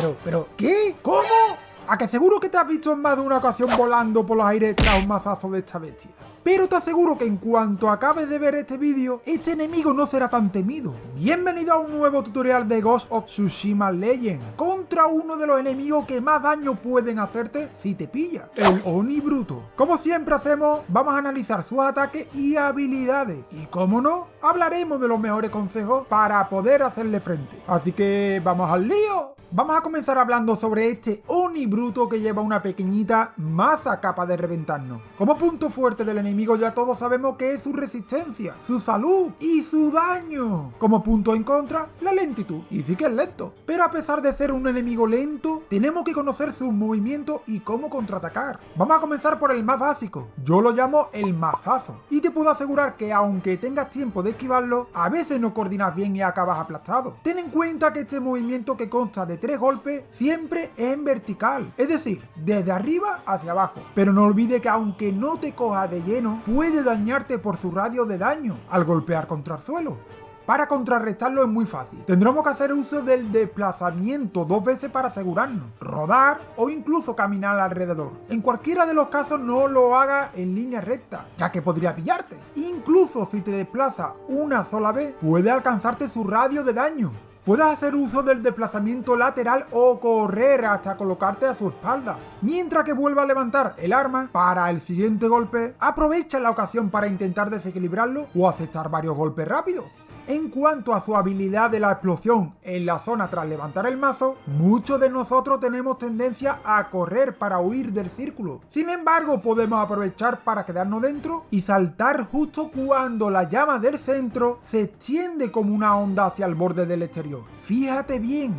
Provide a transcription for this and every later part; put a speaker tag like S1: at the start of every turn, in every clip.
S1: pero, pero, ¿qué? ¿Cómo? ¿A que seguro que te has visto en más de una ocasión volando por los aires tras un mazazo de esta bestia? Pero te aseguro que en cuanto acabes de ver este vídeo, este enemigo no será tan temido. Bienvenido a un nuevo tutorial de Ghost of Tsushima Legend, contra uno de los enemigos que más daño pueden hacerte si te pilla, el Oni Bruto. Como siempre hacemos, vamos a analizar sus ataques y habilidades. Y como no, hablaremos de los mejores consejos para poder hacerle frente. Así que, ¡vamos al lío! Vamos a comenzar hablando sobre este Oni bruto que lleva una pequeñita masa capaz de reventarnos. Como punto fuerte del enemigo ya todos sabemos que es su resistencia, su salud y su daño. Como punto en contra, la lentitud. Y sí que es lento. Pero a pesar de ser un enemigo lento, tenemos que conocer sus movimientos y cómo contraatacar. Vamos a comenzar por el más básico. Yo lo llamo el mazazo. Y te puedo asegurar que aunque tengas tiempo de esquivarlo, a veces no coordinas bien y acabas aplastado. Ten en cuenta que este movimiento que consta de tres golpes siempre en vertical, es decir, desde arriba hacia abajo. Pero no olvide que aunque no te coja de lleno, puede dañarte por su radio de daño al golpear contra el suelo. Para contrarrestarlo es muy fácil. Tendremos que hacer uso del desplazamiento dos veces para asegurarnos, rodar o incluso caminar alrededor. En cualquiera de los casos no lo haga en línea recta, ya que podría pillarte. Incluso si te desplaza una sola vez, puede alcanzarte su radio de daño. Puedes hacer uso del desplazamiento lateral o correr hasta colocarte a su espalda. Mientras que vuelva a levantar el arma para el siguiente golpe, aprovecha la ocasión para intentar desequilibrarlo o aceptar varios golpes rápidos. En cuanto a su habilidad de la explosión en la zona tras levantar el mazo, muchos de nosotros tenemos tendencia a correr para huir del círculo. Sin embargo, podemos aprovechar para quedarnos dentro y saltar justo cuando la llama del centro se extiende como una onda hacia el borde del exterior. Fíjate bien,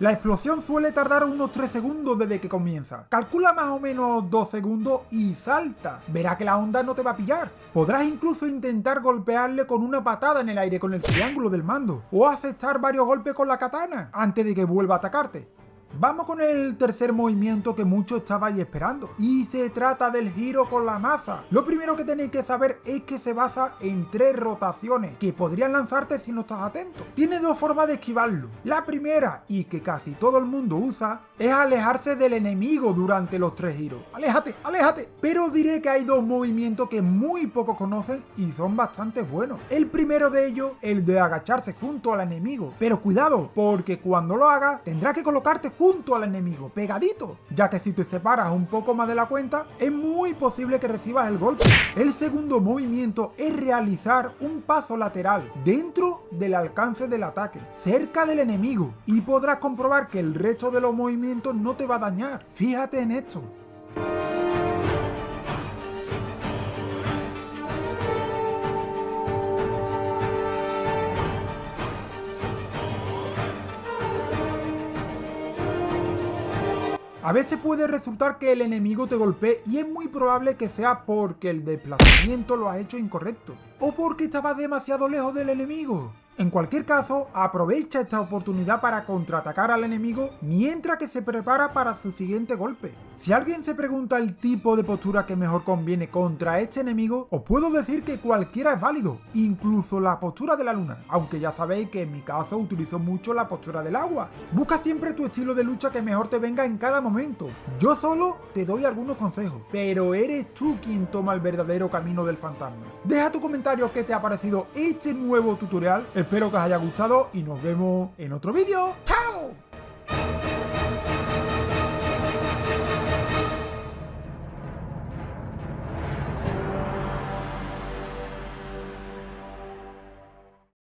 S1: La explosión suele tardar unos 3 segundos desde que comienza. Calcula más o menos 2 segundos y salta. Verá que la onda no te va a pillar. Podrás incluso intentar golpearle con una patada en el aire con el triángulo del mando. O aceptar varios golpes con la katana antes de que vuelva a atacarte. Vamos con el tercer movimiento que muchos estabais esperando, y se trata del giro con la masa. Lo primero que tenéis que saber es que se basa en tres rotaciones, que podrían lanzarte si no estás atento. Tiene dos formas de esquivarlo. La primera, y que casi todo el mundo usa, es alejarse del enemigo durante los tres giros. ¡Aléjate, aléjate! Pero diré que hay dos movimientos que muy pocos conocen y son bastante buenos. El primero de ellos, el de agacharse junto al enemigo. Pero cuidado, porque cuando lo hagas, tendrás que colocarte junto al enemigo, pegadito, ya que si te separas un poco más de la cuenta, es muy posible que recibas el golpe. El segundo movimiento es realizar un paso lateral dentro del alcance del ataque, cerca del enemigo, y podrás comprobar que el resto de los movimientos no te va a dañar. Fíjate en esto. A veces puede resultar que el enemigo te golpee y es muy probable que sea porque el desplazamiento lo has hecho incorrecto. O porque estabas demasiado lejos del enemigo. En cualquier caso, aprovecha esta oportunidad para contraatacar al enemigo mientras que se prepara para su siguiente golpe. Si alguien se pregunta el tipo de postura que mejor conviene contra este enemigo, os puedo decir que cualquiera es válido, incluso la postura de la luna, aunque ya sabéis que en mi caso utilizo mucho la postura del agua. Busca siempre tu estilo de lucha que mejor te venga en cada momento. Yo solo te doy algunos consejos, pero eres tú quien toma el verdadero camino del fantasma. Deja tu comentario qué te ha parecido este nuevo tutorial, espero que os haya gustado y nos vemos en otro vídeo. ¡Chao!